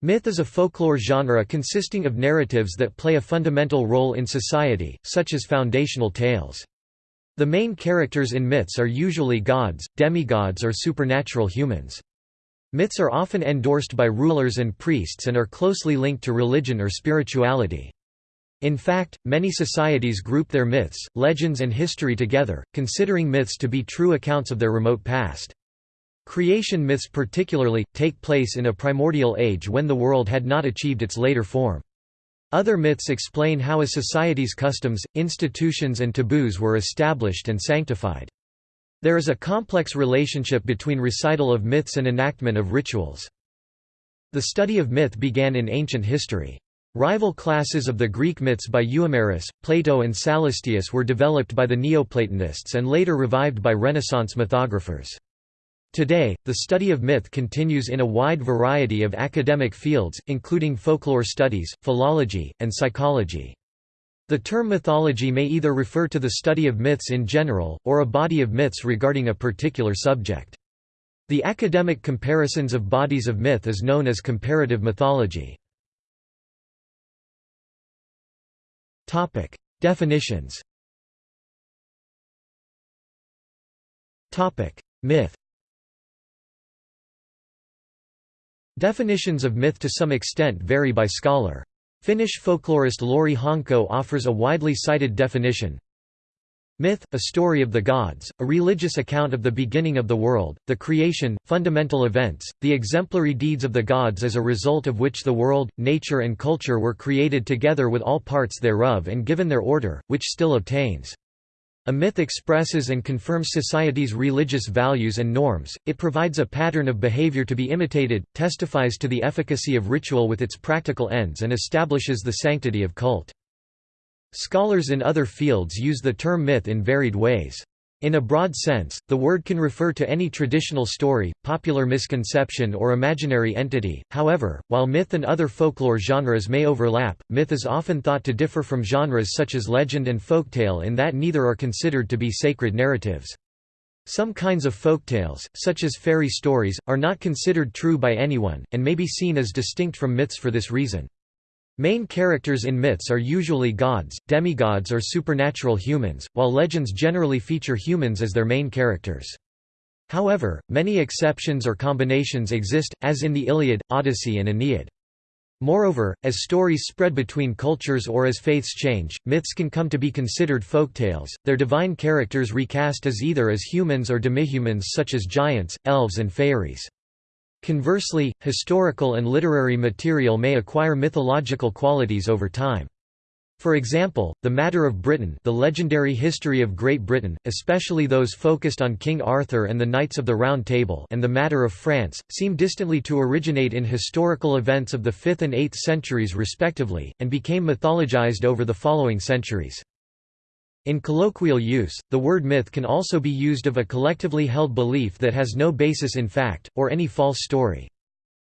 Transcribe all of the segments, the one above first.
Myth is a folklore genre consisting of narratives that play a fundamental role in society, such as foundational tales. The main characters in myths are usually gods, demigods or supernatural humans. Myths are often endorsed by rulers and priests and are closely linked to religion or spirituality. In fact, many societies group their myths, legends and history together, considering myths to be true accounts of their remote past. Creation myths particularly, take place in a primordial age when the world had not achieved its later form. Other myths explain how a society's customs, institutions and taboos were established and sanctified. There is a complex relationship between recital of myths and enactment of rituals. The study of myth began in ancient history. Rival classes of the Greek myths by Euhemerus, Plato and Sallustius were developed by the Neoplatonists and later revived by Renaissance mythographers. Today, the study of myth continues in a wide variety of academic fields, including folklore studies, philology, and psychology. The term mythology may either refer to the study of myths in general, or a body of myths regarding a particular subject. The academic comparisons of bodies of myth is known as comparative mythology. Definitions Myth Definitions of myth to some extent vary by scholar. Finnish folklorist Lauri Honko offers a widely cited definition. Myth, a story of the gods, a religious account of the beginning of the world, the creation, fundamental events, the exemplary deeds of the gods as a result of which the world, nature and culture were created together with all parts thereof and given their order, which still obtains. A myth expresses and confirms society's religious values and norms, it provides a pattern of behavior to be imitated, testifies to the efficacy of ritual with its practical ends and establishes the sanctity of cult. Scholars in other fields use the term myth in varied ways. In a broad sense, the word can refer to any traditional story, popular misconception or imaginary entity, however, while myth and other folklore genres may overlap, myth is often thought to differ from genres such as legend and folktale in that neither are considered to be sacred narratives. Some kinds of folktales, such as fairy stories, are not considered true by anyone, and may be seen as distinct from myths for this reason. Main characters in myths are usually gods, demigods or supernatural humans, while legends generally feature humans as their main characters. However, many exceptions or combinations exist, as in the Iliad, Odyssey and Aeneid. Moreover, as stories spread between cultures or as faiths change, myths can come to be considered folktales, their divine characters recast as either as humans or demihumans such as giants, elves and fairies. Conversely, historical and literary material may acquire mythological qualities over time. For example, the Matter of Britain the legendary history of Great Britain, especially those focused on King Arthur and the Knights of the Round Table and the Matter of France, seem distantly to originate in historical events of the 5th and 8th centuries respectively, and became mythologized over the following centuries. In colloquial use, the word myth can also be used of a collectively held belief that has no basis in fact, or any false story.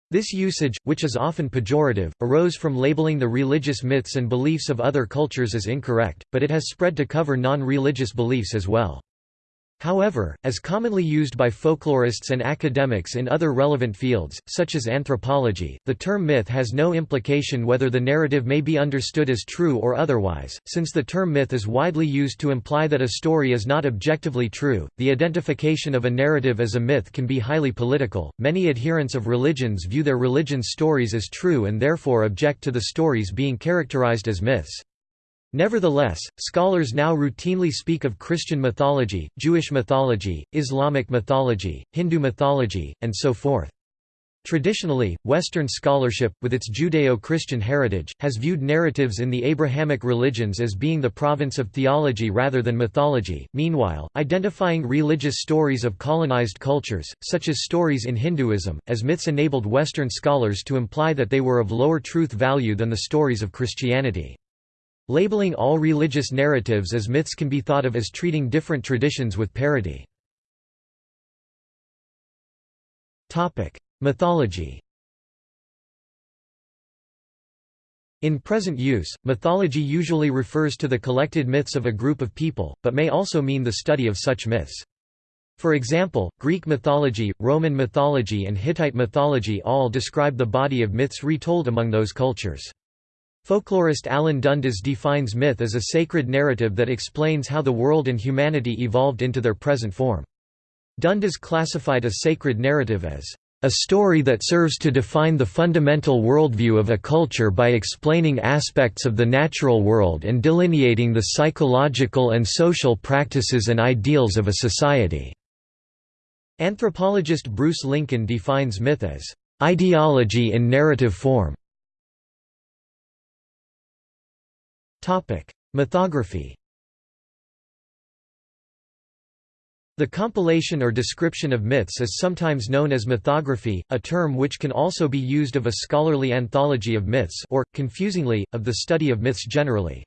This usage, which is often pejorative, arose from labeling the religious myths and beliefs of other cultures as incorrect, but it has spread to cover non-religious beliefs as well. However, as commonly used by folklorists and academics in other relevant fields, such as anthropology, the term myth has no implication whether the narrative may be understood as true or otherwise. Since the term myth is widely used to imply that a story is not objectively true, the identification of a narrative as a myth can be highly political. Many adherents of religions view their religion's stories as true and therefore object to the stories being characterized as myths. Nevertheless, scholars now routinely speak of Christian mythology, Jewish mythology, Islamic mythology, Hindu mythology, and so forth. Traditionally, Western scholarship, with its Judeo-Christian heritage, has viewed narratives in the Abrahamic religions as being the province of theology rather than mythology, meanwhile, identifying religious stories of colonized cultures, such as stories in Hinduism, as myths enabled Western scholars to imply that they were of lower truth value than the stories of Christianity. Labeling all religious narratives as myths can be thought of as treating different traditions with parity. Mythology In present use, mythology usually refers to the collected myths of a group of people, but may also mean the study of such myths. For example, Greek mythology, Roman mythology and Hittite mythology all describe the body of myths retold among those cultures. Folklorist Alan Dundes defines myth as a sacred narrative that explains how the world and humanity evolved into their present form. Dundes classified a sacred narrative as a story that serves to define the fundamental worldview of a culture by explaining aspects of the natural world and delineating the psychological and social practices and ideals of a society. Anthropologist Bruce Lincoln defines myth as ideology in narrative form. Mythography The compilation or description of myths is sometimes known as mythography, a term which can also be used of a scholarly anthology of myths or, confusingly, of the study of myths generally.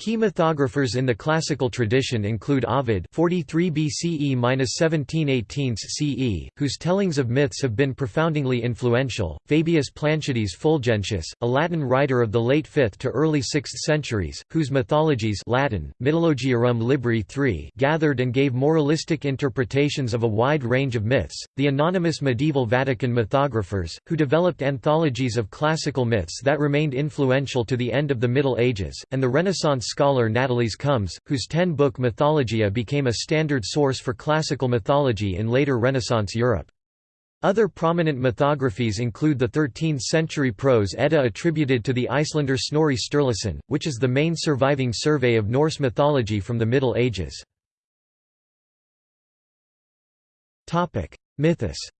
Key mythographers in the classical tradition include Ovid 43 BCE-1718 CE, whose tellings of myths have been profoundly influential, Fabius Planciades Fulgentius, a Latin writer of the late 5th to early 6th centuries, whose mythologies Latin, Libri III gathered and gave moralistic interpretations of a wide range of myths, the anonymous medieval Vatican mythographers, who developed anthologies of classical myths that remained influential to the end of the Middle Ages, and the Renaissance scholar Natalis Comes, whose ten-book Mythologia became a standard source for classical mythology in later Renaissance Europe. Other prominent mythographies include the 13th-century prose Edda attributed to the Icelander Snorri Sturluson, which is the main surviving survey of Norse mythology from the Middle Ages. Mythos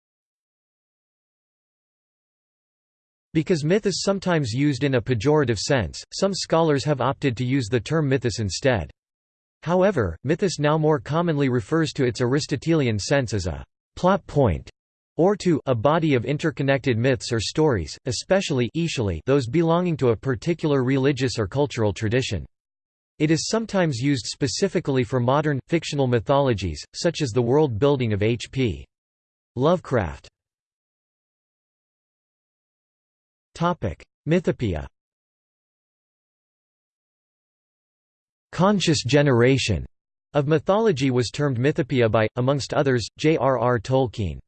Because myth is sometimes used in a pejorative sense, some scholars have opted to use the term mythos instead. However, mythos now more commonly refers to its Aristotelian sense as a plot point or to a body of interconnected myths or stories, especially those belonging to a particular religious or cultural tradition. It is sometimes used specifically for modern, fictional mythologies, such as the world building of H.P. Lovecraft. Mythopoeia Conscious generation of mythology was termed mythopoeia by, amongst others, J.R.R. Tolkien.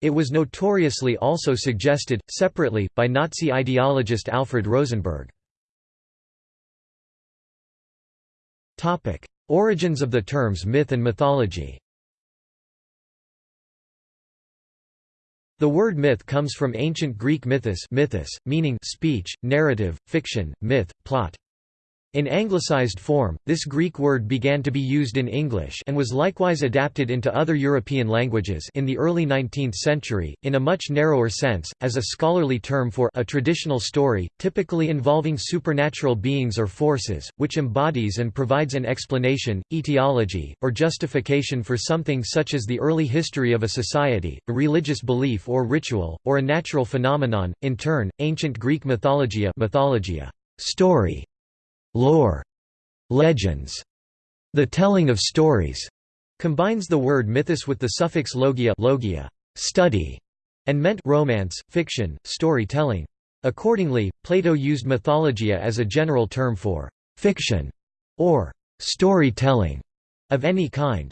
It was notoriously also suggested, separately, by Nazi ideologist Alfred Rosenberg. Origins of the terms myth and mythology The word myth comes from ancient Greek mythos, mythos meaning speech, narrative, fiction, myth, plot. In anglicized form, this Greek word began to be used in English and was likewise adapted into other European languages in the early 19th century, in a much narrower sense, as a scholarly term for a traditional story, typically involving supernatural beings or forces, which embodies and provides an explanation, etiology, or justification for something such as the early history of a society, a religious belief or ritual, or a natural phenomenon. In turn, ancient Greek mythologia, mythologia story lore, legends, the telling of stories, combines the word mythos with the suffix logia, logia study, and meant romance, fiction, storytelling. Accordingly, Plato used mythologia as a general term for fiction or storytelling of any kind.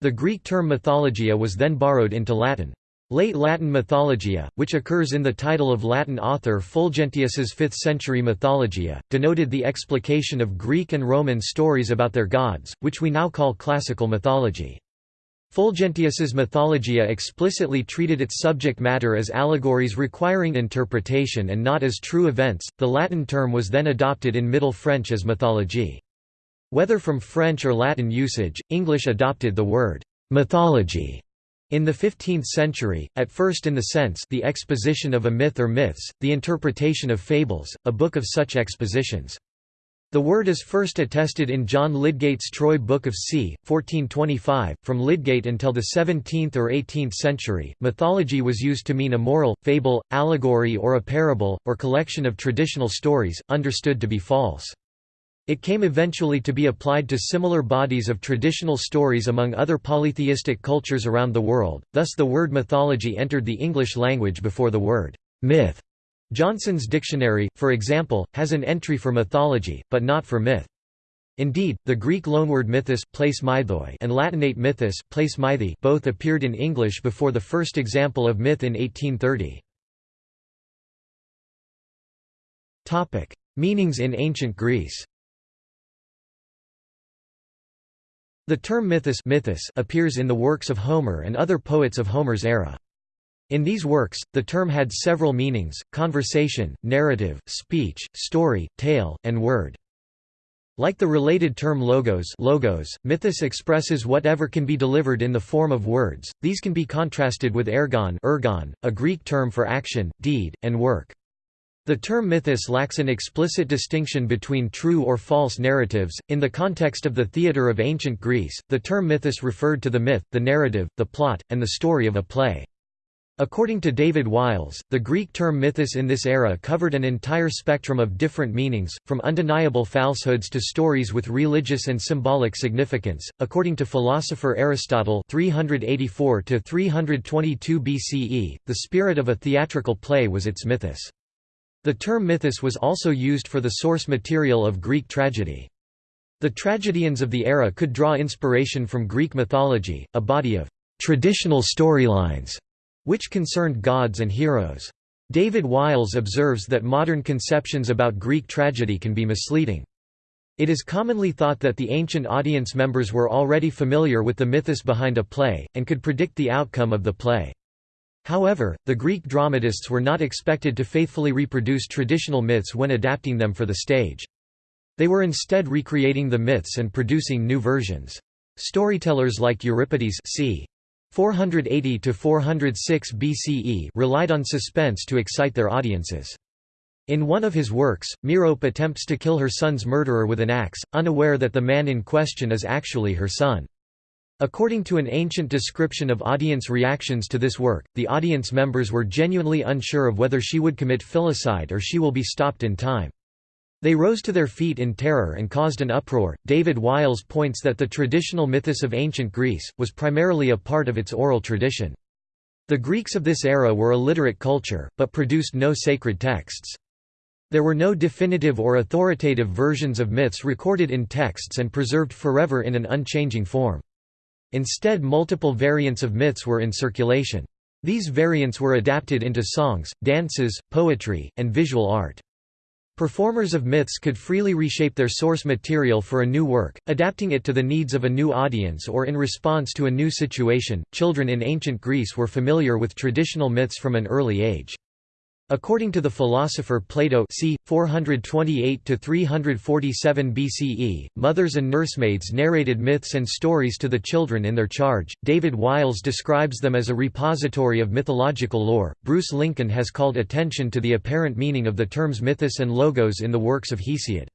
The Greek term mythologia was then borrowed into Latin. Late Latin mythologia, which occurs in the title of Latin author Fulgentius's 5th-century Mythologia, denoted the explication of Greek and Roman stories about their gods, which we now call classical mythology. Fulgentius's Mythologia explicitly treated its subject matter as allegories requiring interpretation and not as true events. The Latin term was then adopted in Middle French as mythologie. Whether from French or Latin usage, English adopted the word mythology in the 15th century, at first in the sense the exposition of a myth or myths, the interpretation of fables, a book of such expositions. The word is first attested in John Lydgate's Troy Book of c. 1425. From Lydgate until the 17th or 18th century, mythology was used to mean a moral, fable, allegory or a parable, or collection of traditional stories, understood to be false. It came eventually to be applied to similar bodies of traditional stories among other polytheistic cultures around the world, thus the word mythology entered the English language before the word myth. Johnson's dictionary, for example, has an entry for mythology, but not for myth. Indeed, the Greek loanword mythos place and Latinate mythos place both appeared in English before the first example of myth in 1830. Topic: Meanings in ancient Greece. The term mythos, mythos appears in the works of Homer and other poets of Homer's era. In these works, the term had several meanings, conversation, narrative, speech, story, tale, and word. Like the related term logos, logos mythos expresses whatever can be delivered in the form of words, these can be contrasted with ergon, ergon a Greek term for action, deed, and work. The term mythos lacks an explicit distinction between true or false narratives. In the context of the theatre of ancient Greece, the term mythos referred to the myth, the narrative, the plot, and the story of a play. According to David Wiles, the Greek term mythos in this era covered an entire spectrum of different meanings, from undeniable falsehoods to stories with religious and symbolic significance. According to philosopher Aristotle, 384 to 322 BCE, the spirit of a theatrical play was its mythos. The term mythos was also used for the source material of Greek tragedy. The tragedians of the era could draw inspiration from Greek mythology, a body of traditional storylines which concerned gods and heroes. David Wiles observes that modern conceptions about Greek tragedy can be misleading. It is commonly thought that the ancient audience members were already familiar with the mythos behind a play, and could predict the outcome of the play. However, the Greek dramatists were not expected to faithfully reproduce traditional myths when adapting them for the stage. They were instead recreating the myths and producing new versions. Storytellers like Euripides c. 480 to 406 BCE relied on suspense to excite their audiences. In one of his works, Merope attempts to kill her son's murderer with an axe, unaware that the man in question is actually her son. According to an ancient description of audience reactions to this work, the audience members were genuinely unsure of whether she would commit filicide or she will be stopped in time. They rose to their feet in terror and caused an uproar. David Wiles points that the traditional mythos of ancient Greece was primarily a part of its oral tradition. The Greeks of this era were a literate culture, but produced no sacred texts. There were no definitive or authoritative versions of myths recorded in texts and preserved forever in an unchanging form. Instead multiple variants of myths were in circulation. These variants were adapted into songs, dances, poetry, and visual art. Performers of myths could freely reshape their source material for a new work, adapting it to the needs of a new audience or in response to a new situation. Children in ancient Greece were familiar with traditional myths from an early age. According to the philosopher Plato c. 428–347 BCE, mothers and nursemaids narrated myths and stories to the children in their charge. David Wiles describes them as a repository of mythological lore. Bruce Lincoln has called attention to the apparent meaning of the terms mythos and logos in the works of Hesiod.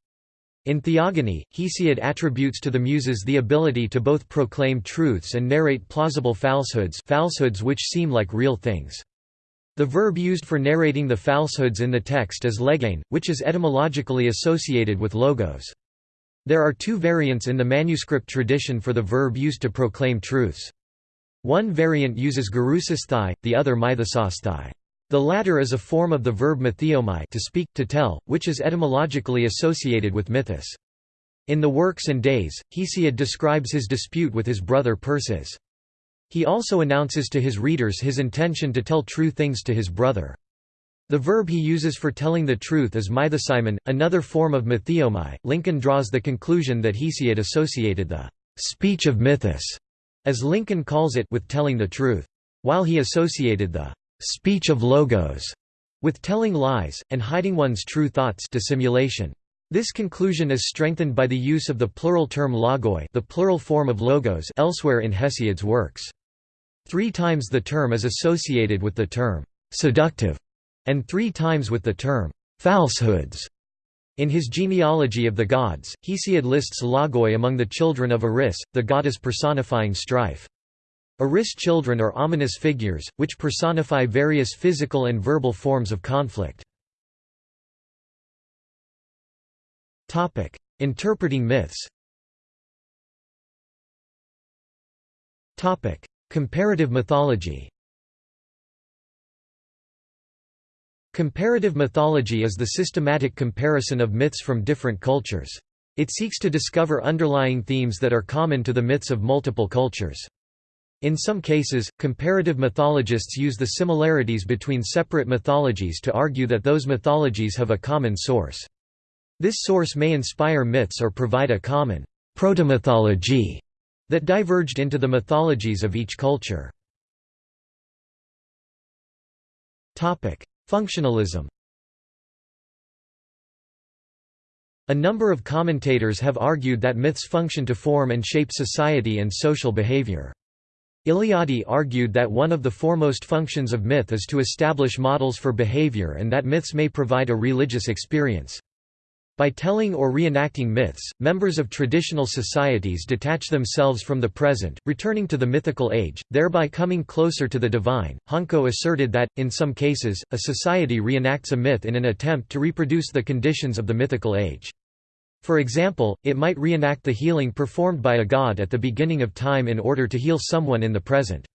In Theogony, Hesiod attributes to the Muses the ability to both proclaim truths and narrate plausible falsehoods, falsehoods which seem like real things. The verb used for narrating the falsehoods in the text is legein, which is etymologically associated with logos. There are two variants in the manuscript tradition for the verb used to proclaim truths. One variant uses gerusisthai, the other mythosasthai. The latter is a form of the verb mythiomai to speak, to tell, which is etymologically associated with mythos. In the Works and Days, Hesiod describes his dispute with his brother Perses. He also announces to his readers his intention to tell true things to his brother. The verb he uses for telling the truth is mythosimon, another form of mythiomai. Lincoln draws the conclusion that Hesiod associated the speech of mythos, as Lincoln calls it, with telling the truth, while he associated the speech of logos with telling lies, and hiding one's true thoughts dissimulation. This conclusion is strengthened by the use of the plural term logoi the plural form of logos elsewhere in Hesiod's works. Three times the term is associated with the term «seductive» and three times with the term «falsehoods». In his genealogy of the gods, Hesiod lists logoi among the children of Eris, the goddess personifying strife. Eris children are ominous figures, which personify various physical and verbal forms of conflict. Interpreting myths Comparative mythology Comparative mythology is the systematic comparison of myths from different cultures. It seeks to discover underlying themes that are common to the myths of multiple cultures. In some cases, comparative mythologists use the similarities between separate mythologies to argue that those mythologies have a common source. This source may inspire myths or provide a common protomythology that diverged into the mythologies of each culture. Functionalism A number of commentators have argued that myths function to form and shape society and social behavior. Eliade argued that one of the foremost functions of myth is to establish models for behavior and that myths may provide a religious experience. By telling or reenacting myths, members of traditional societies detach themselves from the present, returning to the mythical age, thereby coming closer to the divine. Honko asserted that, in some cases, a society reenacts a myth in an attempt to reproduce the conditions of the mythical age. For example, it might reenact the healing performed by a god at the beginning of time in order to heal someone in the present.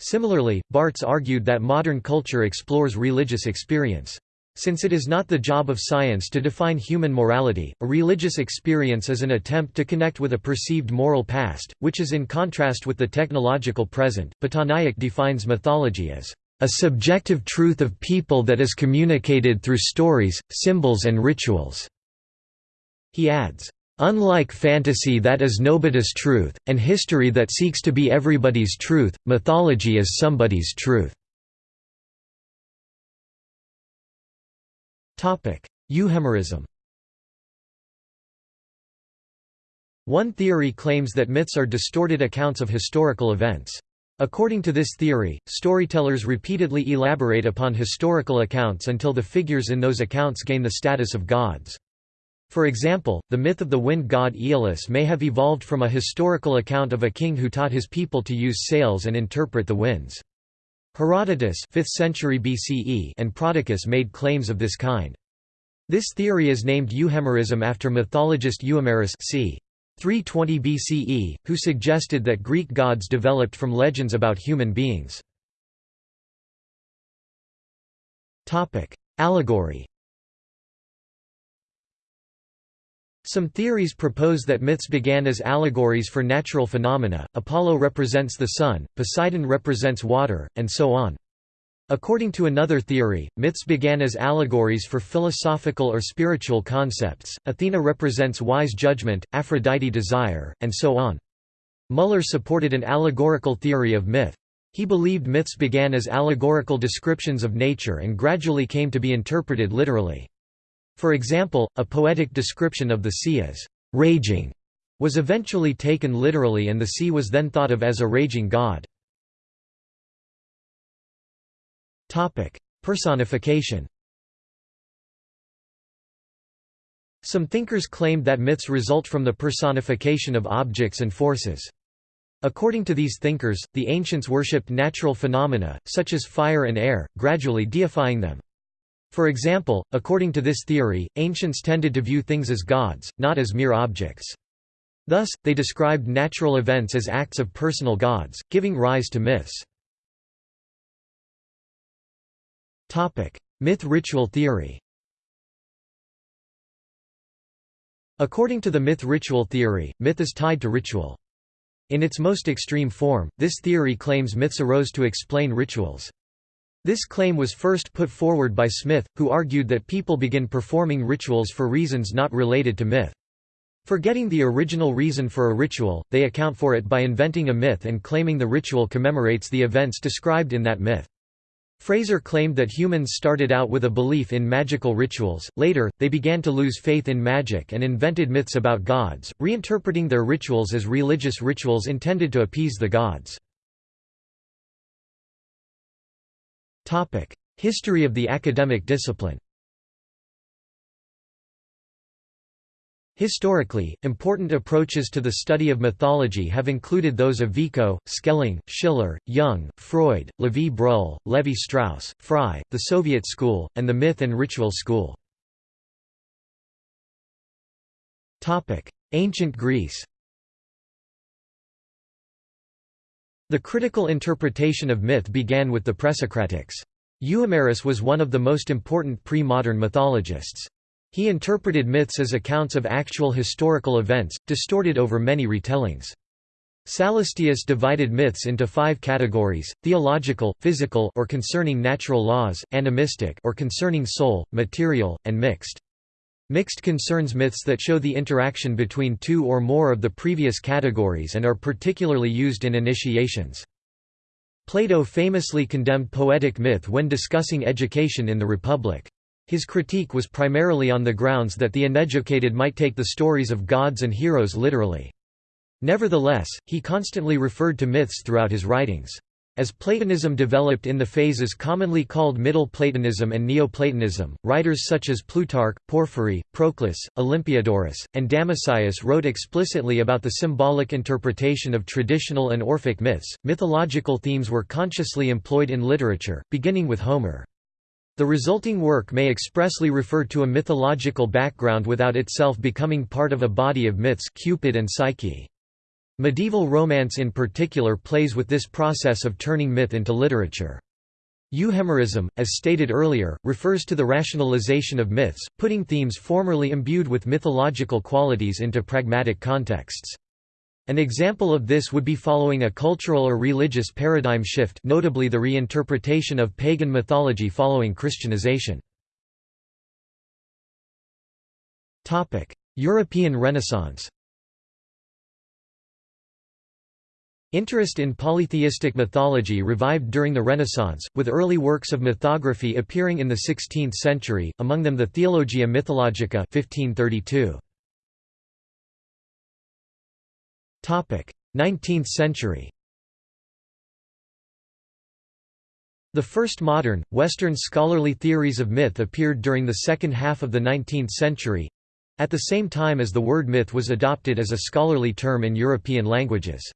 Similarly, Barthes argued that modern culture explores religious experience. Since it is not the job of science to define human morality, a religious experience is an attempt to connect with a perceived moral past, which is in contrast with the technological present. Pattanaik defines mythology as a subjective truth of people that is communicated through stories, symbols and rituals. He adds, Unlike fantasy that is nobody's truth, and history that seeks to be everybody's truth, mythology is somebody's truth. Euhemerism One theory claims that myths are distorted accounts of historical events. According to this theory, storytellers repeatedly elaborate upon historical accounts until the figures in those accounts gain the status of gods. For example, the myth of the wind god Aeolus may have evolved from a historical account of a king who taught his people to use sails and interpret the winds. Herodotus 5th century BCE and Prodicus made claims of this kind. This theory is named Euhemerism after mythologist Euhemerus c. 320 BCE, who suggested that Greek gods developed from legends about human beings. Allegory Some theories propose that myths began as allegories for natural phenomena, Apollo represents the sun, Poseidon represents water, and so on. According to another theory, myths began as allegories for philosophical or spiritual concepts, Athena represents wise judgment, Aphrodite desire, and so on. Müller supported an allegorical theory of myth. He believed myths began as allegorical descriptions of nature and gradually came to be interpreted literally. For example, a poetic description of the sea as «raging» was eventually taken literally and the sea was then thought of as a raging god. Personification Some thinkers claimed that myths result from the personification of objects and forces. According to these thinkers, the ancients worshipped natural phenomena, such as fire and air, gradually deifying them. For example, according to this theory, ancients tended to view things as gods, not as mere objects. Thus, they described natural events as acts of personal gods, giving rise to myths. Myth-ritual theory According to the myth-ritual theory, myth is tied to ritual. In its most extreme form, this theory claims myths arose to explain rituals. This claim was first put forward by Smith, who argued that people begin performing rituals for reasons not related to myth. Forgetting the original reason for a ritual, they account for it by inventing a myth and claiming the ritual commemorates the events described in that myth. Frazer claimed that humans started out with a belief in magical rituals, later, they began to lose faith in magic and invented myths about gods, reinterpreting their rituals as religious rituals intended to appease the gods. History of the academic discipline. Historically, important approaches to the study of mythology have included those of Vico, Schelling, Schiller, Jung, Freud, Lévy-Bruhl, Lévi-Strauss, Frye, the Soviet school, and the myth and ritual school. Ancient Greece The critical interpretation of myth began with the Presocratics. Euhemerus was one of the most important pre-modern mythologists. He interpreted myths as accounts of actual historical events, distorted over many retellings. Sallustius divided myths into five categories, theological, physical or concerning natural laws, animistic or concerning soul, material, and mixed. Mixed concerns myths that show the interaction between two or more of the previous categories and are particularly used in initiations. Plato famously condemned poetic myth when discussing education in the Republic. His critique was primarily on the grounds that the uneducated might take the stories of gods and heroes literally. Nevertheless, he constantly referred to myths throughout his writings. As Platonism developed in the phases commonly called Middle Platonism and Neoplatonism, writers such as Plutarch, Porphyry, Proclus, Olympiodorus, and Damascius wrote explicitly about the symbolic interpretation of traditional and Orphic myths. Mythological themes were consciously employed in literature, beginning with Homer. The resulting work may expressly refer to a mythological background without itself becoming part of a body of myths Cupid and Psyche. Medieval romance in particular plays with this process of turning myth into literature. Euhemerism, as stated earlier, refers to the rationalization of myths, putting themes formerly imbued with mythological qualities into pragmatic contexts. An example of this would be following a cultural or religious paradigm shift notably the reinterpretation of pagan mythology following Christianization. European Renaissance Interest in polytheistic mythology revived during the Renaissance, with early works of mythography appearing in the 16th century, among them the Theologia Mythologica 1532. 19th century The first modern, Western scholarly theories of myth appeared during the second half of the 19th century—at the same time as the word myth was adopted as a scholarly term in European languages.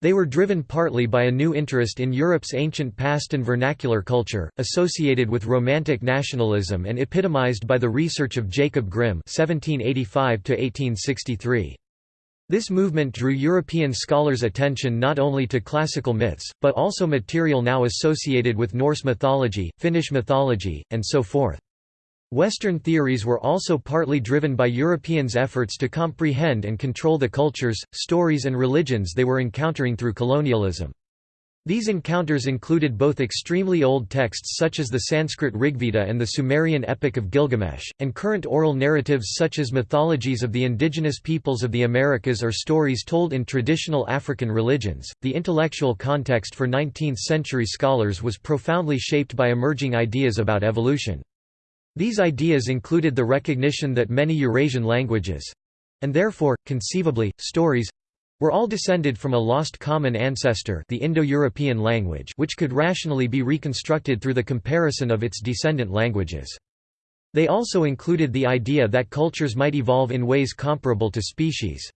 They were driven partly by a new interest in Europe's ancient past and vernacular culture, associated with Romantic nationalism and epitomized by the research of Jacob Grimm (1785–1863). This movement drew European scholars' attention not only to classical myths, but also material now associated with Norse mythology, Finnish mythology, and so forth. Western theories were also partly driven by Europeans' efforts to comprehend and control the cultures, stories and religions they were encountering through colonialism. These encounters included both extremely old texts such as the Sanskrit Rigveda and the Sumerian Epic of Gilgamesh, and current oral narratives such as mythologies of the indigenous peoples of the Americas or stories told in traditional African religions. The intellectual context for 19th century scholars was profoundly shaped by emerging ideas about evolution. These ideas included the recognition that many Eurasian languages—and therefore, conceivably, stories—were all descended from a lost common ancestor the Indo-European language which could rationally be reconstructed through the comparison of its descendant languages. They also included the idea that cultures might evolve in ways comparable to species.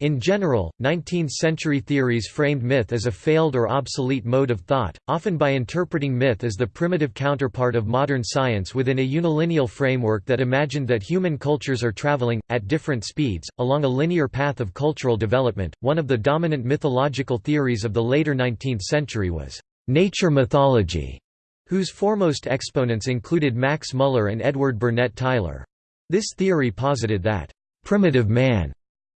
In general, 19th-century theories framed myth as a failed or obsolete mode of thought, often by interpreting myth as the primitive counterpart of modern science within a unilineal framework that imagined that human cultures are traveling, at different speeds, along a linear path of cultural development. One of the dominant mythological theories of the later 19th century was nature mythology, whose foremost exponents included Max Muller and Edward Burnett Tylor. This theory posited that primitive man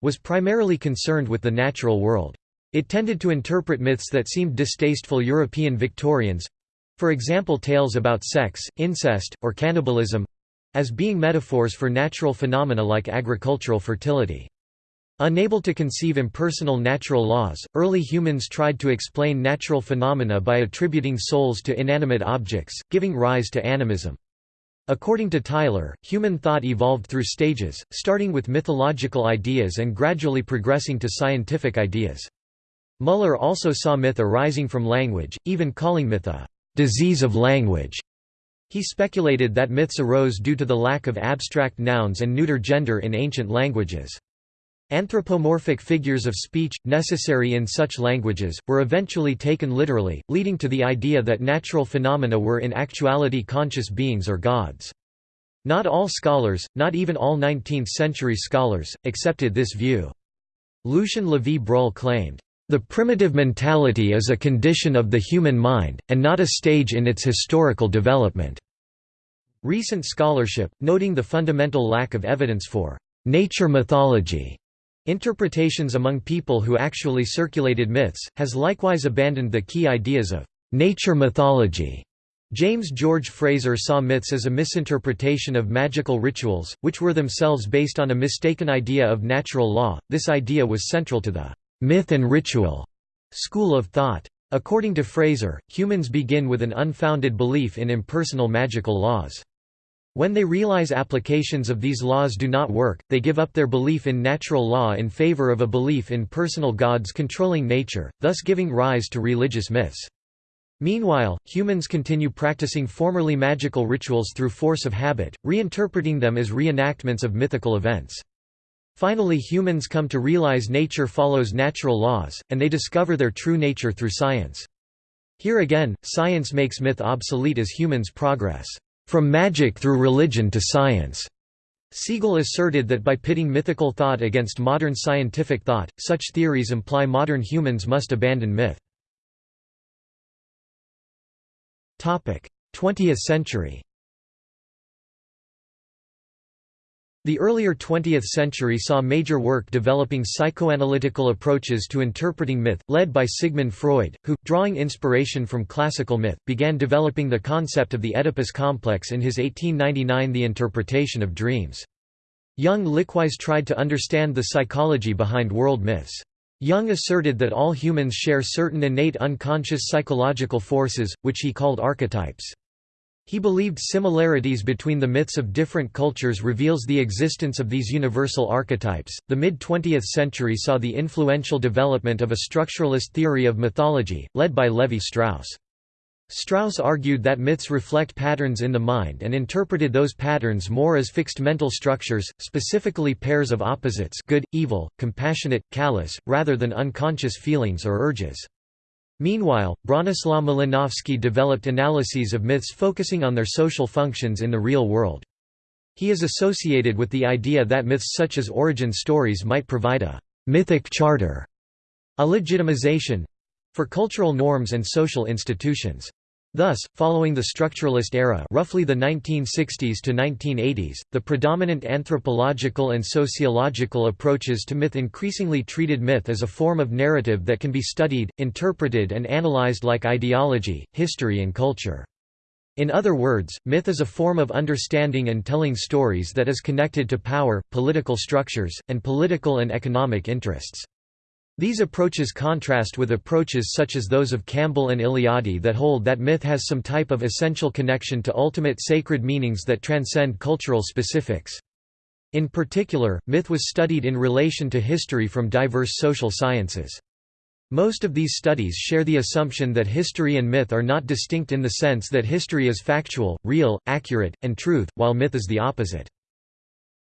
was primarily concerned with the natural world. It tended to interpret myths that seemed distasteful European Victorians—for example tales about sex, incest, or cannibalism—as being metaphors for natural phenomena like agricultural fertility. Unable to conceive impersonal natural laws, early humans tried to explain natural phenomena by attributing souls to inanimate objects, giving rise to animism. According to Tylor, human thought evolved through stages, starting with mythological ideas and gradually progressing to scientific ideas. Muller also saw myth arising from language, even calling myth a «disease of language». He speculated that myths arose due to the lack of abstract nouns and neuter gender in ancient languages. Anthropomorphic figures of speech, necessary in such languages, were eventually taken literally, leading to the idea that natural phenomena were in actuality conscious beings or gods. Not all scholars, not even all 19th-century scholars, accepted this view. Lucien Levy-Bruhl claimed, "...the primitive mentality is a condition of the human mind, and not a stage in its historical development." Recent scholarship, noting the fundamental lack of evidence for nature mythology interpretations among people who actually circulated myths, has likewise abandoned the key ideas of nature mythology. James George Frazer saw myths as a misinterpretation of magical rituals, which were themselves based on a mistaken idea of natural law. This idea was central to the myth and ritual school of thought. According to Frazer, humans begin with an unfounded belief in impersonal magical laws. When they realize applications of these laws do not work, they give up their belief in natural law in favor of a belief in personal gods controlling nature, thus giving rise to religious myths. Meanwhile, humans continue practicing formerly magical rituals through force of habit, reinterpreting them as reenactments of mythical events. Finally humans come to realize nature follows natural laws, and they discover their true nature through science. Here again, science makes myth obsolete as humans progress, "...from magic through religion to science." Segal asserted that by pitting mythical thought against modern scientific thought, such theories imply modern humans must abandon myth. 20th century The earlier 20th century saw major work developing psychoanalytical approaches to interpreting myth, led by Sigmund Freud, who, drawing inspiration from classical myth, began developing the concept of the Oedipus complex in his 1899 The Interpretation of Dreams. Jung likewise tried to understand the psychology behind world myths. Jung asserted that all humans share certain innate unconscious psychological forces, which he called archetypes. He believed similarities between the myths of different cultures reveals the existence of these universal archetypes. The mid 20th century saw the influential development of a structuralist theory of mythology, led by Levi Strauss. Strauss argued that myths reflect patterns in the mind and interpreted those patterns more as fixed mental structures, specifically pairs of opposites good, evil, compassionate, callous, rather than unconscious feelings or urges. Meanwhile, Bronislaw Malinowski developed analyses of myths focusing on their social functions in the real world. He is associated with the idea that myths such as origin stories might provide a «mythic charter» a legitimization—for cultural norms and social institutions. Thus, following the structuralist era roughly the 1960s to 1980s, the predominant anthropological and sociological approaches to myth increasingly treated myth as a form of narrative that can be studied, interpreted and analyzed like ideology, history and culture. In other words, myth is a form of understanding and telling stories that is connected to power, political structures, and political and economic interests. These approaches contrast with approaches such as those of Campbell and Eliade that hold that myth has some type of essential connection to ultimate sacred meanings that transcend cultural specifics. In particular, myth was studied in relation to history from diverse social sciences. Most of these studies share the assumption that history and myth are not distinct in the sense that history is factual, real, accurate, and truth, while myth is the opposite.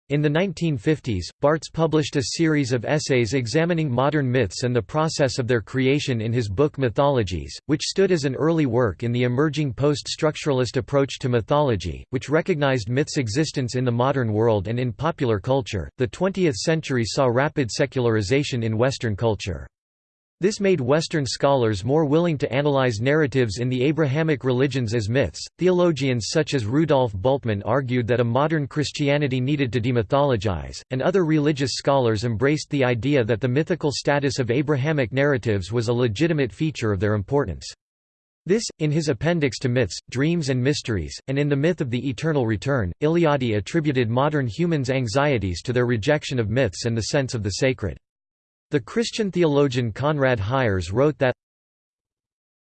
In the 1950s, Barthes published a series of essays examining modern myths and the process of their creation in his book Mythologies, which stood as an early work in the emerging post-structuralist approach to mythology, which recognized myths' existence in the modern world and in popular culture. The 20th century saw rapid secularization in Western culture. This made Western scholars more willing to analyze narratives in the Abrahamic religions as myths. Theologians such as Rudolf Bultmann argued that a modern Christianity needed to demythologize, and other religious scholars embraced the idea that the mythical status of Abrahamic narratives was a legitimate feature of their importance. This, in his appendix to Myths, Dreams and Mysteries, and in The Myth of the Eternal Return, Eliade attributed modern humans' anxieties to their rejection of myths and the sense of the sacred. The Christian theologian Conrad Hyers wrote that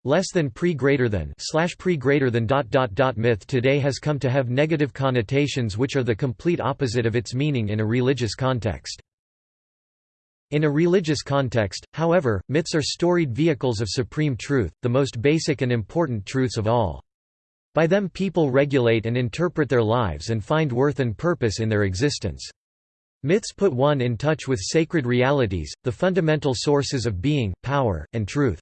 less than pre greater than slash pre greater than dot dot dot myth today has come to have negative connotations which are the complete opposite of its meaning in a religious context. In a religious context, however, myths are storied vehicles of supreme truth, the most basic and important truths of all. By them people regulate and interpret their lives and find worth and purpose in their existence. Myths put one in touch with sacred realities, the fundamental sources of being, power, and truth.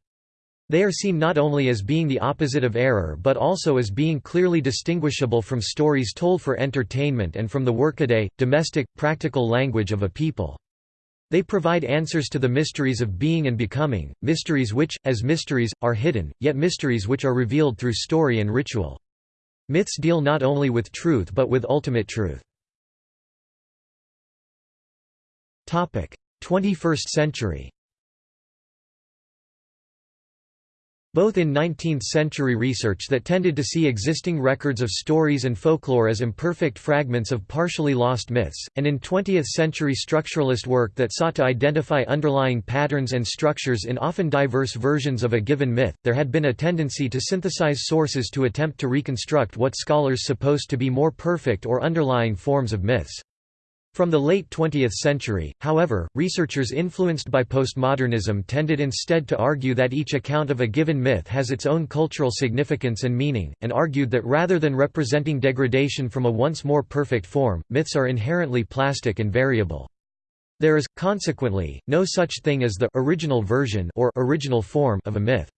They are seen not only as being the opposite of error but also as being clearly distinguishable from stories told for entertainment and from the workaday, domestic, practical language of a people. They provide answers to the mysteries of being and becoming, mysteries which, as mysteries, are hidden, yet mysteries which are revealed through story and ritual. Myths deal not only with truth but with ultimate truth. 21st century Both in 19th-century research that tended to see existing records of stories and folklore as imperfect fragments of partially lost myths, and in 20th-century structuralist work that sought to identify underlying patterns and structures in often diverse versions of a given myth, there had been a tendency to synthesize sources to attempt to reconstruct what scholars supposed to be more perfect or underlying forms of myths. From the late 20th century, however, researchers influenced by postmodernism tended instead to argue that each account of a given myth has its own cultural significance and meaning, and argued that rather than representing degradation from a once more perfect form, myths are inherently plastic and variable. There is, consequently, no such thing as the original version or original form of a myth.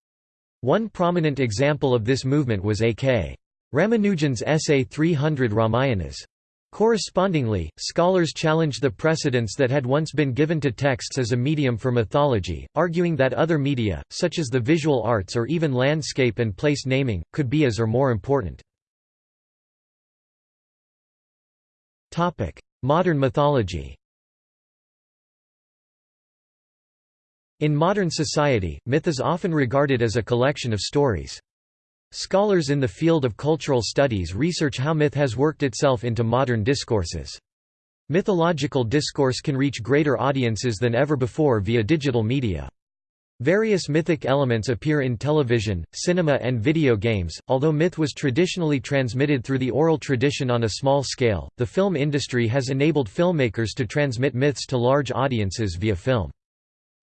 One prominent example of this movement was A.K. Ramanujan's essay 300 Ramayanas. Correspondingly, scholars challenge the precedence that had once been given to texts as a medium for mythology, arguing that other media, such as the visual arts or even landscape and place naming, could be as or more important. Modern mythology In modern society, myth is often regarded as a collection of stories. Scholars in the field of cultural studies research how myth has worked itself into modern discourses. Mythological discourse can reach greater audiences than ever before via digital media. Various mythic elements appear in television, cinema and video games. Although myth was traditionally transmitted through the oral tradition on a small scale, the film industry has enabled filmmakers to transmit myths to large audiences via film.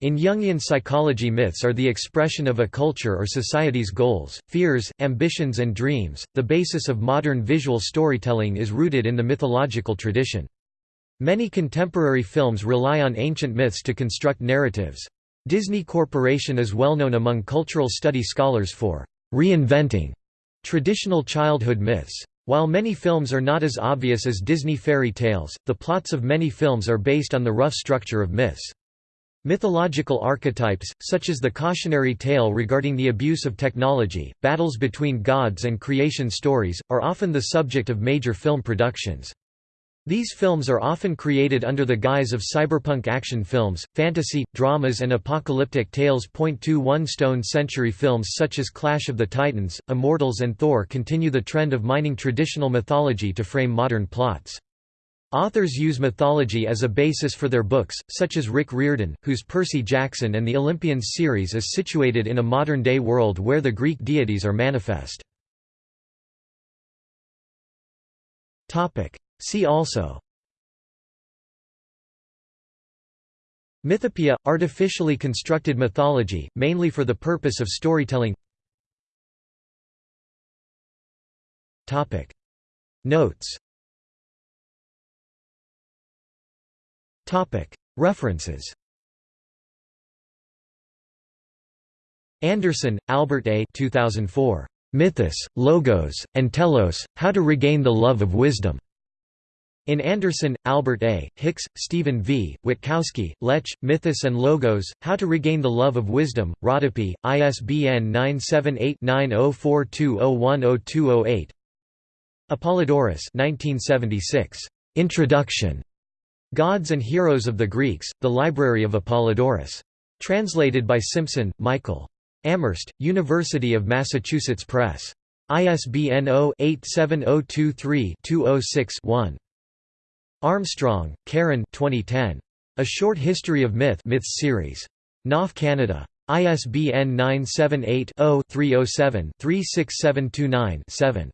In Jungian psychology myths are the expression of a culture or society's goals, fears, ambitions and dreams. The basis of modern visual storytelling is rooted in the mythological tradition. Many contemporary films rely on ancient myths to construct narratives. Disney Corporation is well known among cultural study scholars for reinventing traditional childhood myths. While many films are not as obvious as Disney fairy tales, the plots of many films are based on the rough structure of myths. Mythological archetypes, such as the cautionary tale regarding the abuse of technology, battles between gods and creation stories, are often the subject of major film productions. These films are often created under the guise of cyberpunk action films, fantasy, dramas and apocalyptic tales. 21 Stone Century films such as Clash of the Titans, Immortals and Thor continue the trend of mining traditional mythology to frame modern plots. Authors use mythology as a basis for their books, such as Rick Riordan, whose Percy Jackson and the Olympians series is situated in a modern-day world where the Greek deities are manifest. See also. Mythopoeia – artificially constructed mythology, mainly for the purpose of storytelling. Notes References Anderson, Albert A. 2004. Mythos, Logos, and Telos, How to Regain the Love of Wisdom. In Anderson, Albert A., Hicks, Stephen V., Witkowski, Lech, Mythos and Logos, How to Regain the Love of Wisdom, Rodopi, ISBN 978-9042010208 Apollodorus 1976. Introduction. Gods and Heroes of the Greeks, The Library of Apollodorus. Translated by Simpson, Michael. Amherst, University of Massachusetts Press. ISBN 0-87023-206-1. Armstrong, Karen 2010. A Short History of Myth Myths Series. Knopf Canada. ISBN 978-0-307-36729-7.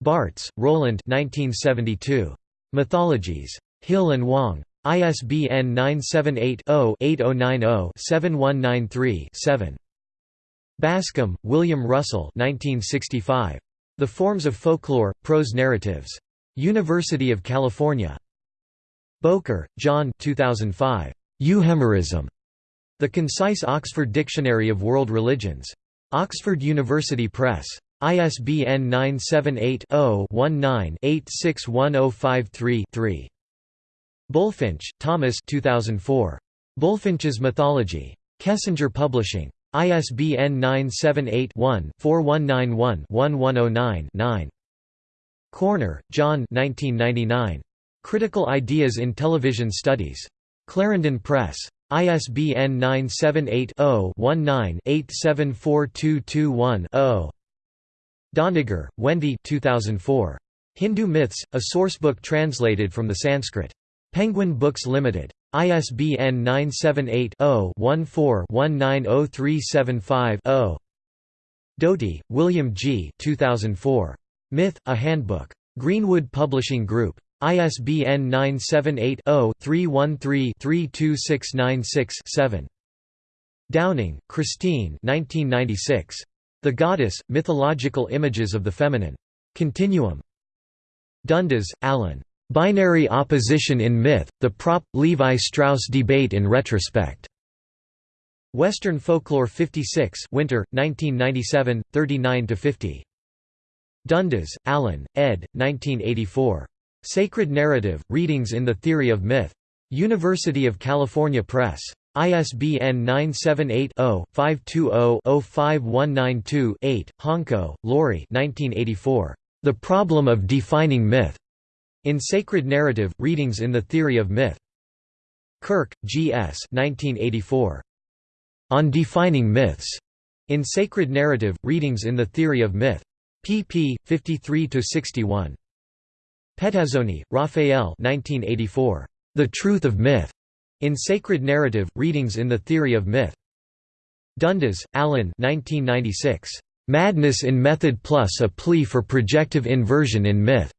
Barthes, Roland 1972. Mythologies. Hill and Wang. ISBN 978-0-8090-7193-7. Bascom, William Russell 1965. The Forms of Folklore, Prose Narratives. University of California. Bowker, John 2005. Euhemerism. The Concise Oxford Dictionary of World Religions. Oxford University Press. ISBN 978 0 19 861053 3. Bulfinch, Thomas 2004. Bulfinch's Mythology. Kessinger Publishing. ISBN 978-1-4191-1109-9. Corner, John 1999. Critical Ideas in Television Studies. Clarendon Press. ISBN 978-0-19-874221-0. Doniger, Wendy 2004. Hindu Myths, a sourcebook translated from the Sanskrit. Penguin Books Limited. ISBN 978-0-14-190375-0. Doty, William G. 2004. Myth, A Handbook. Greenwood Publishing Group. ISBN 978-0-313-32696-7. Downing, Christine 1996. The Goddess, Mythological Images of the Feminine. Continuum. Dundes, Alan. Binary Opposition in Myth, The Propp. Levi Strauss Debate in Retrospect. Western Folklore 56 Winter, 1997, 39–50. Dundes, Alan, ed. 1984. Sacred Narrative, Readings in the Theory of Myth. University of California Press. ISBN 978-0-520-05192-8, Honko, Laurie The Problem of Defining Myth. In Sacred Narrative, Readings in the Theory of Myth. Kirk, G. S. 1984. On Defining Myths. In Sacred Narrative, Readings in the Theory of Myth. pp. 53–61. Pettazzoni, Raphael 1984. The Truth of Myth. In Sacred Narrative, Readings in the Theory of Myth. Dundes, Alan 1996. Madness in Method plus a Plea for Projective Inversion in Myth.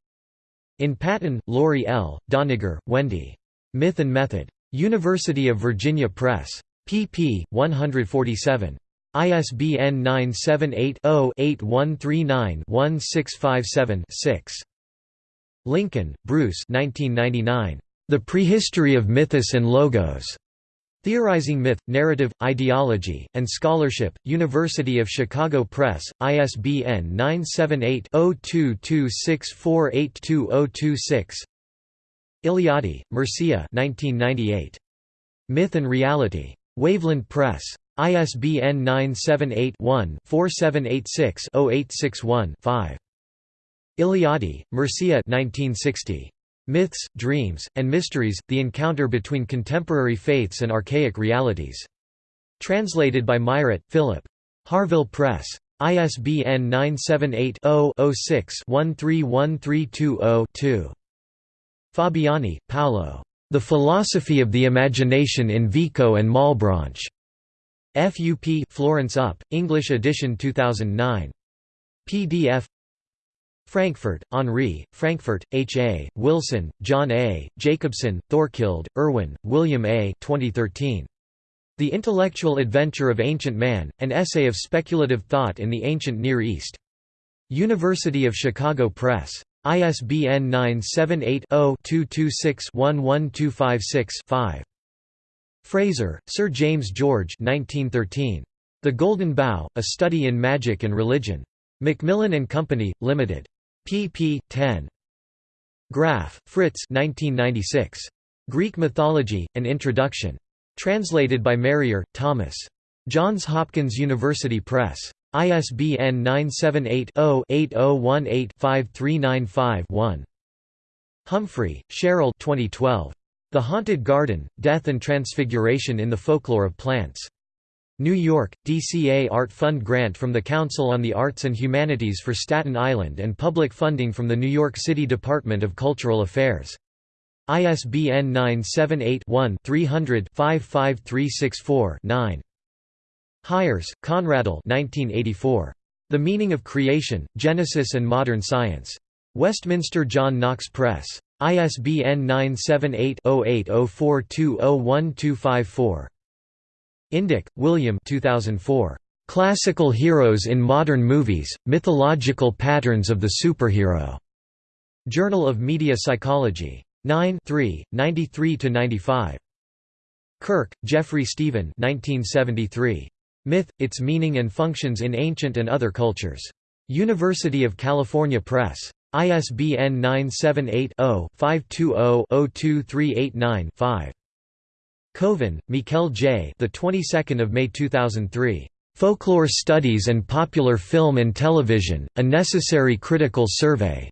In Patton, Laurie L., Doniger, Wendy. Myth and Method. University of Virginia Press pp. 147. ISBN 978-0-8139-1657-6. Lincoln, Bruce The Prehistory of Mythos and Logos. Theorizing Myth, Narrative, Ideology, and Scholarship, University of Chicago Press, ISBN 978-0226482026 Eliade, Mircea Myth and Reality. Waveland Press. ISBN 978-1-4786-0861-5. Eliade, Mircea 1960. Myths, Dreams, and Mysteries, The Encounter Between Contemporary Faiths and Archaic Realities. Translated by Mairet, Philip. Harvill Press. ISBN 978-0-06-131320-2. Fabiani, Paolo. The Philosophy of the Imagination in Vico and Malebranche. FUP Florence Up, English edition 2009. PDF Frankfurt, Henri, Frankfurt, H. A., Wilson, John A., Jacobsen, Thorkild, Irwin, William A. 2013. The Intellectual Adventure of Ancient Man, An Essay of Speculative Thought in the Ancient Near East. University of Chicago Press. ISBN 978-0-226-11256-5. Frazer, Sir James George 1913. The Golden Bough, A Study in Magic and Religion. Macmillan and Company, Limited. Pp. 10. Graf, Fritz 1996. Greek Mythology, An Introduction. Translated by Marier, Thomas. Johns Hopkins University Press. ISBN 978-0-8018-5395-1. Humphrey, Cheryl 2012. The Haunted Garden, Death and Transfiguration in the Folklore of Plants. New York, DCA Art Fund grant from the Council on the Arts and Humanities for Staten Island and public funding from the New York City Department of Cultural Affairs. ISBN 978 one 300 55364 9. Hyers, Conrad 1984. The Meaning of Creation, Genesis and Modern Science. Westminster John Knox Press. ISBN 978-0804201254. Indick, William 2004. Classical Heroes in Modern Movies, Mythological Patterns of the Superhero. Journal of Media Psychology. 9 93–95. Kirk, Geoffrey Stephen 1973. Myth, Its Meaning and Functions in Ancient and Other Cultures. University of California Press. ISBN 978-0-520-02389-5. Koven, Mikel J. The 22nd of May 2003. Folklore Studies and Popular Film and Television: A Necessary Critical Survey.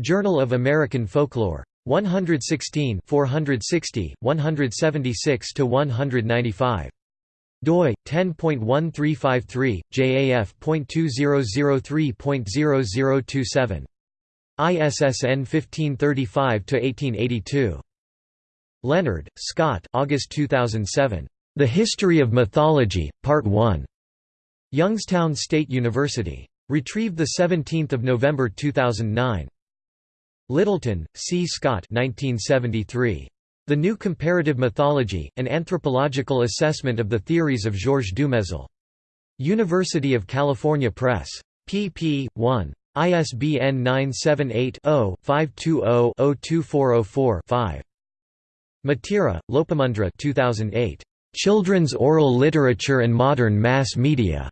Journal of American Folklore. 116 460, 176 to 195 doi 10.1353 JAF.2003.0027 ISSN 1535 to 1882 Leonard, Scott August 2007 The History of Mythology Part 1 Youngstown State University retrieved 17 November 2009 Littleton, C. Scott 1973 the New Comparative Mythology, an anthropological assessment of the theories of Georges Dumézil. University of California Press. pp. 1. ISBN 978-0-520-02404-5. Maitra, Lopamudra 2008. Children's Oral Literature and Modern Mass Media.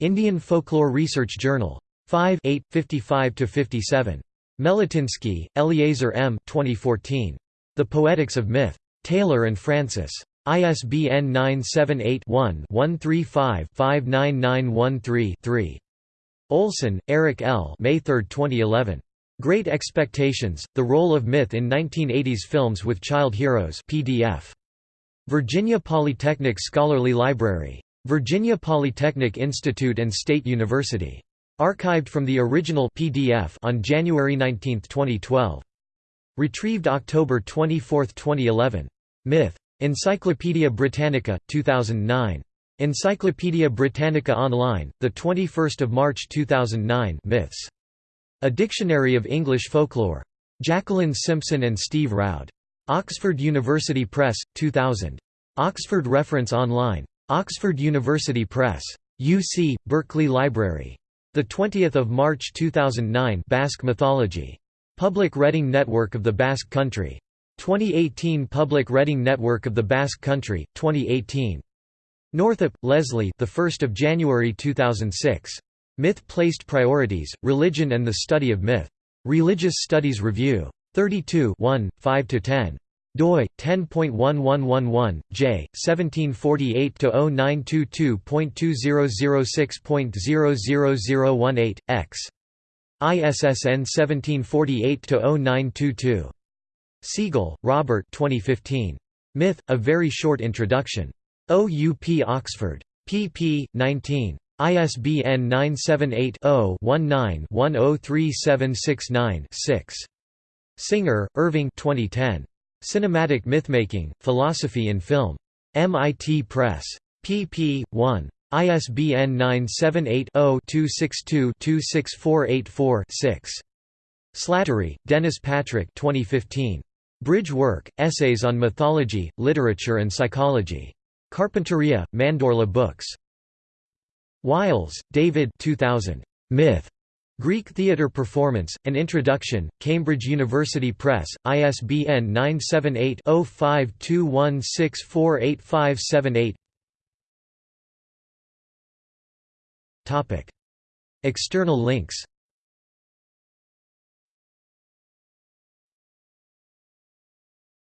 Indian Folklore Research Journal. 5 8, 55–57. Meletinsky, Eleazar M. 2014. The Poetics of Myth. Taylor and Francis. ISBN 978-1-135-59913-3. Olson, Eric L. May 3, 2011. Great Expectations, The Role of Myth in 1980s Films with Child Heroes PDF. Virginia Polytechnic Scholarly Library. Virginia Polytechnic Institute and State University. Archived from the original PDF on January 19, 2012. Retrieved October 24, 2011. Myth. Encyclopædia Britannica, 2009. Encyclopædia Britannica Online, 21 March 2009 Myths. A Dictionary of English Folklore. Jacqueline Simpson and Steve Roud. Oxford University Press, 2000. Oxford Reference Online. Oxford University Press. UC, Berkeley Library. 20 March 2009 Basque Mythology. Public Reading Network of the Basque Country. 2018 Public Reading Network of the Basque Country, 2018. Northup, Leslie the 1st of January 2006. Myth Placed Priorities, Religion and the Study of Myth. Religious Studies Review. 32 1, 5–10 doi 10.1111 j 1748-0922.2006.00018 x ISSN 1748-0922. Segal, Robert 2015. Myth, A Very Short Introduction. OUP Oxford. pp. 19. ISBN 978-0-19-103769-6. Singer, Irving 2010. Cinematic Mythmaking, Philosophy in Film. MIT Press. pp. 1. ISBN 978-0-262-26484-6. Slattery, Dennis Patrick 2015. Bridge Work, Essays on Mythology, Literature and Psychology. Carpinteria, Mandorla Books. Wiles, David 2000. Myth. Greek Theatre Performance, An Introduction, Cambridge University Press, ISBN 978 0521648578 External links